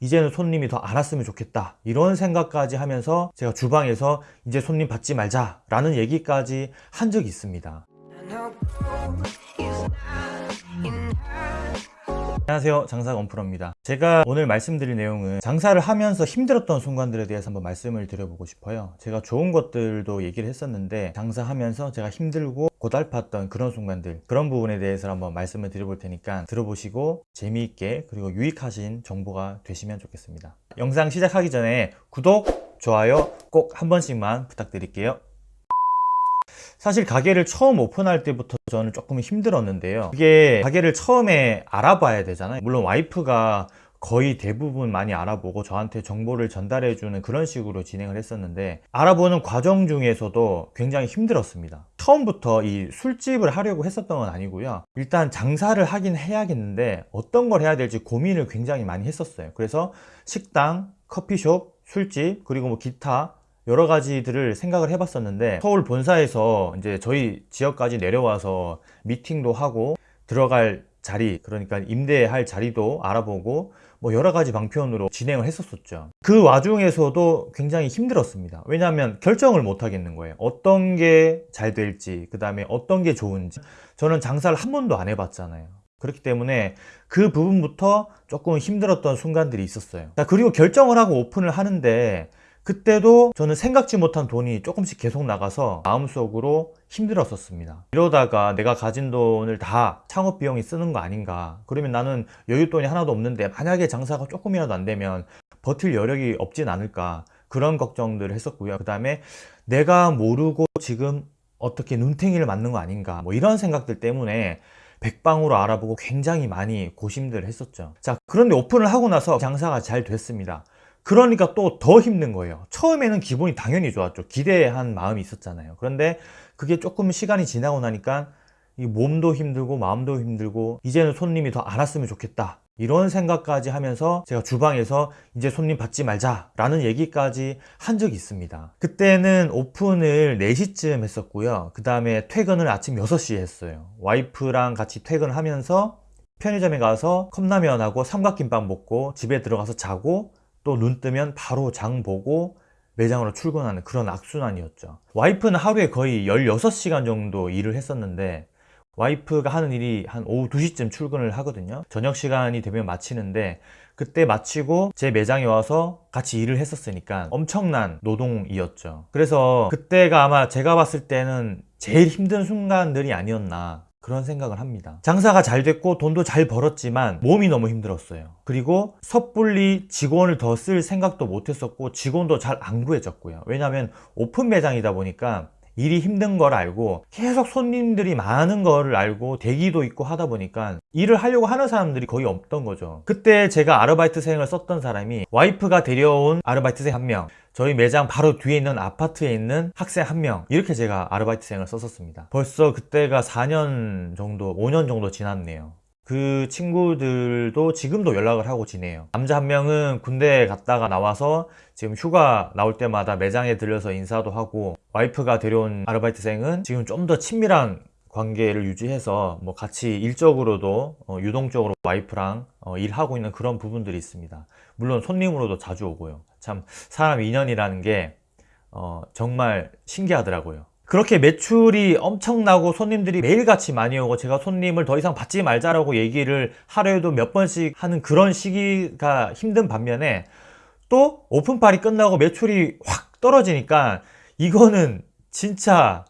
이제는 손님이 더안 왔으면 좋겠다. 이런 생각까지 하면서 제가 주방에서 이제 손님 받지 말자 라는 얘기까지 한 적이 있습니다 안녕하세요. 장사가 엄프로입니다. 제가 오늘 말씀드릴 내용은 장사를 하면서 힘들었던 순간들에 대해서 한번 말씀을 드려보고 싶어요. 제가 좋은 것들도 얘기를 했었는데 장사하면서 제가 힘들고 고달팠던 그런 순간들 그런 부분에 대해서 한번 말씀을 드려볼 테니까 들어보시고 재미있게 그리고 유익하신 정보가 되시면 좋겠습니다. 영상 시작하기 전에 구독, 좋아요 꼭 한 번씩만 부탁드릴게요 사실 가게를 처음 오픈할 때부터 저는 조금 힘들었는데요. 그게 가게를 처음에 알아봐야 되잖아요. 물론 와이프가 거의 대부분 많이 알아보고 저한테 정보를 전달해 주는 그런 식으로 진행을 했었는데 알아보는 과정 중에서도 굉장히 힘들었습니다. 처음부터 이 술집을 하려고 했었던 건 아니고요. 일단 장사를 하긴 해야겠는데 어떤 걸 해야 될지 고민을 굉장히 많이 했었어요. 그래서 식당, 커피숍, 술집 그리고 뭐 기타 여러 가지들을 생각을 해봤었는데 서울 본사에서 이제 저희 지역까지 내려와서 미팅도 하고 들어갈 자리 그러니까 임대할 자리도 알아보고 뭐 여러 가지 방편으로 진행을 했었었죠. 그 와중에서도 굉장히 힘들었습니다. 왜냐하면 결정을 못 하겠는 거예요. 어떤 게 잘 될지 그 다음에 어떤 게 좋은지. 저는 장사를 한 번도 안 해봤잖아요. 그렇기 때문에 그 부분부터 조금 힘들었던 순간들이 있었어요. 자, 그리고 결정을 하고 오픈을 하는데 그때도 저는 생각지 못한 돈이 조금씩 계속 나가서 마음속으로 힘들었었습니다. 이러다가 내가 가진 돈을 다 창업 비용이 쓰는 거 아닌가. 그러면 나는 여윳돈이 하나도 없는데 만약에 장사가 조금이라도 안 되면 버틸 여력이 없진 않을까. 그런 걱정들을 했었고요. 그 다음에 내가 모르고 지금 어떻게 눈탱이를 맞는 거 아닌가. 뭐 이런 생각들 때문에 백방으로 알아보고 굉장히 많이 고심들을 했었죠. 자 그런데 오픈을 하고 나서 장사가 잘 됐습니다 그러니까 또 더 힘든 거예요. 처음에는 기분이 당연히 좋았죠. 기대한 마음이 있었잖아요. 그런데 그게 조금 시간이 지나고 나니까 이 몸도 힘들고 마음도 힘들고 이제는 손님이 더안 왔으면 좋겠다. 이런 생각까지 하면서 제가 주방에서 이제 손님 받지 말자 라는 얘기까지 한 적이 있습니다. 그때는 오픈을 4시쯤 했었고요. 그 다음에 퇴근을 아침 6시에 했어요. 와이프랑 같이 퇴근하면서 편의점에 가서 컵라면하고 삼각김밥 먹고 집에 들어가서 자고 또 눈 뜨면 바로 장 보고 매장으로 출근하는 그런 악순환이었죠. 와이프는 하루에 거의 16시간 정도 일을 했었는데 와이프가 하는 일이 한 오후 2시쯤 출근을 하거든요. 저녁 시간이 되면 마치는데 그때 마치고 제 매장에 와서 같이 일을 했었으니까 엄청난 노동이었죠. 그래서 그때가 아마 제가 봤을 때는 제일 힘든 순간들이 아니었나 그런 생각을 합니다. 장사가 잘 됐고 돈도 잘 벌었지만 몸이 너무 힘들었어요. 그리고 섣불리 직원을 더 쓸 생각도 못했었고 직원도 잘 안 구해졌고요. 왜냐하면 오픈 매장이다 보니까 일이 힘든 걸 알고 계속 손님들이 많은 거를 알고 대기도 있고 하다 보니까 일을 하려고 하는 사람들이 거의 없던 거죠. 그때 제가 아르바이트생을 썼던 사람이 와이프가 데려온 아르바이트생 한명 저희 매장 바로 뒤에 있는 아파트에 있는 학생 한 명 이렇게 제가 아르바이트생을 썼었습니다. 벌써 그때가 4년 정도 5년 정도 지났네요 그 친구들도 지금도 연락을 하고 지내요. 남자 한 명은 군대 갔다가 나와서 지금 휴가 나올 때마다 매장에 들려서 인사도 하고 와이프가 데려온 아르바이트생은 지금 좀 더 친밀한 관계를 유지해서 뭐 같이 일적으로도 어, 유동적으로 와이프랑 어, 일하고 있는 그런 부분들이 있습니다. 물론 손님으로도 자주 오고요. 참 사람 인연이라는 게 어, 정말 신기하더라고요 그렇게 매출이 엄청나고 손님들이 매일같이 많이 오고 제가 손님을 더 이상 받지 말자라고 얘기를 하루에도 몇 번씩 하는 그런 시기가 힘든 반면에 또 오픈팔이 끝나고 매출이 확 떨어지니까 이거는 진짜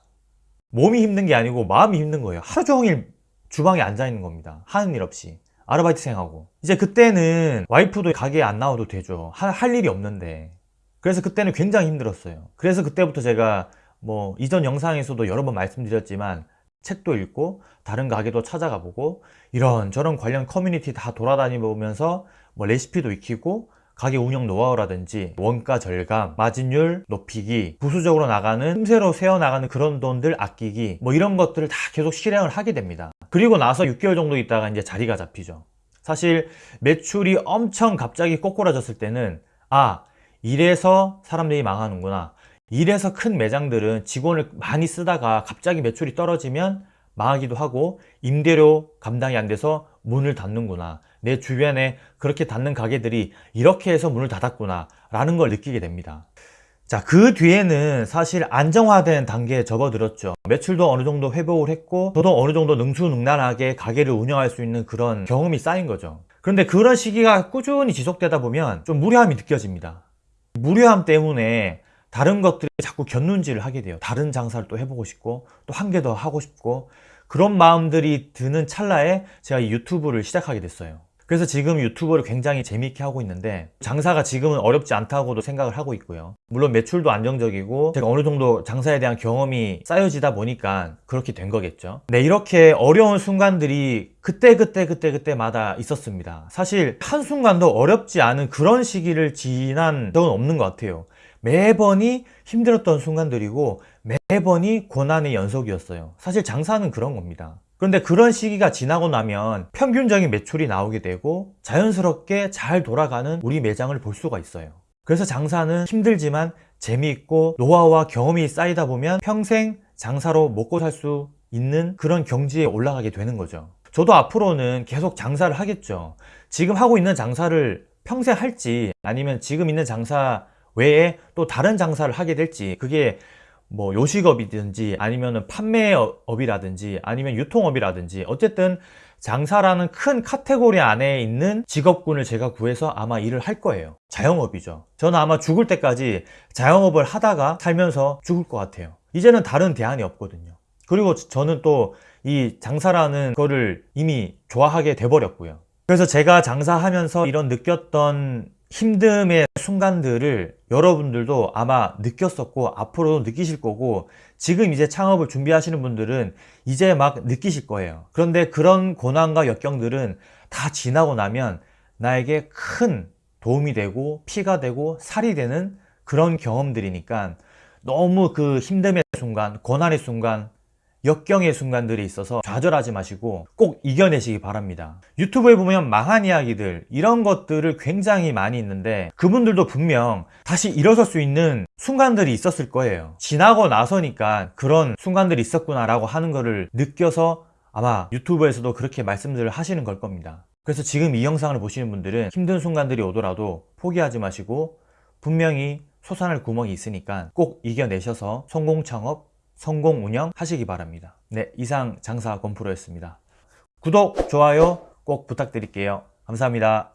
몸이 힘든 게 아니고 마음이 힘든 거예요. 하루 종일 주방에 앉아 있는 겁니다. 하는 일 없이. 아르바이트생하고. 이제 그때는 와이프도 가게에 안 나와도 되죠. 할, 할 일이 없는데. 그래서 그때는 굉장히 힘들었어요. 그래서 그때부터 제가 뭐 이전 영상에서도 여러 번 말씀드렸지만 책도 읽고 다른 가게도 찾아가 보고 이런저런 관련 커뮤니티 다 돌아다니면서 뭐 레시피도 익히고 가게 운영 노하우라든지 원가 절감, 마진율 높이기, 부수적으로 나가는 틈새로 새어나가는 그런 돈들 아끼기 뭐 이런 것들을 다 계속 실행을 하게 됩니다. 그리고 나서 6개월 정도 있다가 이제 자리가 잡히죠. 사실 매출이 엄청 갑자기 꼬꾸라졌을 때는 아 이래서 사람들이 망하는구나 이래서 큰 매장들은 직원을 많이 쓰다가 갑자기 매출이 떨어지면 망하기도 하고 임대료 감당이 안 돼서 문을 닫는구나 내 주변에 그렇게 닫는 가게들이 이렇게 해서 문을 닫았구나 라는 걸 느끼게 됩니다. 자, 그 뒤에는 사실 안정화된 단계에 접어들었죠. 매출도 어느 정도 회복을 했고, 저도 어느 정도 능수능란하게 가게를 운영할 수 있는 그런 경험이 쌓인 거죠. 그런데 그런 시기가 꾸준히 지속되다 보면 좀 무료함이 느껴집니다. 무료함 때문에 다른 것들이 자꾸 견눈질을 하게 돼요. 다른 장사를 또 해보고 싶고, 또 한 개 더 하고 싶고, 그런 마음들이 드는 찰나에 제가 이 유튜브를 시작하게 됐어요. 그래서 지금 유튜브를 굉장히 재미있게 하고 있는데 장사가 지금은 어렵지 않다고도 생각을 하고 있고요. 물론 매출도 안정적이고 제가 어느 정도 장사에 대한 경험이 쌓여지다 보니까 그렇게 된 거겠죠. 네, 이렇게 어려운 순간들이 그때 그때 그때 그때마다 있었습니다. 사실 한순간도 어렵지 않은 그런 시기를 지난 적은 없는 것 같아요. 매번이 힘들었던 순간들이고 매번이 고난의 연속이었어요. 사실 장사는 그런 겁니다. 그런데 그런 시기가 지나고 나면 평균적인 매출이 나오게 되고 자연스럽게 잘 돌아가는 우리 매장을 볼 수가 있어요. 그래서 장사는 힘들지만 재미있고 노하우와 경험이 쌓이다 보면 평생 장사로 먹고 살 수 있는 그런 경지에 올라가게 되는 거죠. 저도 앞으로는 계속 장사를 하겠죠. 지금 하고 있는 장사를 평생 할지 아니면 지금 있는 장사 외에 또 다른 장사를 하게 될지 그게 뭐 요식업이든지 아니면은 판매업이라든지 아니면 유통업이라든지 어쨌든 장사라는 큰 카테고리 안에 있는 직업군을 제가 구해서 아마 일을 할 거예요. 자영업이죠. 저는 아마 죽을 때까지 자영업을 하다가 살면서 죽을 것 같아요. 이제는 다른 대안이 없거든요. 그리고 저는 또 이 장사라는 거를 이미 좋아하게 돼버렸고요. 그래서 제가 장사하면서 이런 느꼈던 힘듦의 순간들을 여러분들도 아마 느꼈었고 앞으로도 느끼실 거고 지금 이제 창업을 준비하시는 분들은 이제 막 느끼실 거예요. 그런데 그런 고난과 역경들은 다 지나고 나면 나에게 큰 도움이 되고 피가 되고 살이 되는 그런 경험들이니까 너무 그 힘듦의 순간, 고난의 순간, 역경의 순간들이 있어서 좌절하지 마시고 꼭 이겨내시기 바랍니다. 유튜브에 보면 망한 이야기들 이런 것들을 굉장히 많이 있는데 그분들도 분명 다시 일어설 수 있는 순간들이 있었을 거예요. 지나고 나서니까 그런 순간들이 있었구나 라고 하는 거를 느껴서 아마 유튜브에서도 그렇게 말씀들을 하시는 걸 겁니다. 그래서 지금 이 영상을 보시는 분들은 힘든 순간들이 오더라도 포기하지 마시고 분명히 솟아날 구멍이 있으니까 꼭 이겨내셔서 성공 창업 성공 운영 하시기 바랍니다. 네, 이상 장사 건프로였습니다. 구독, 좋아요 꼭 부탁드릴게요. 감사합니다.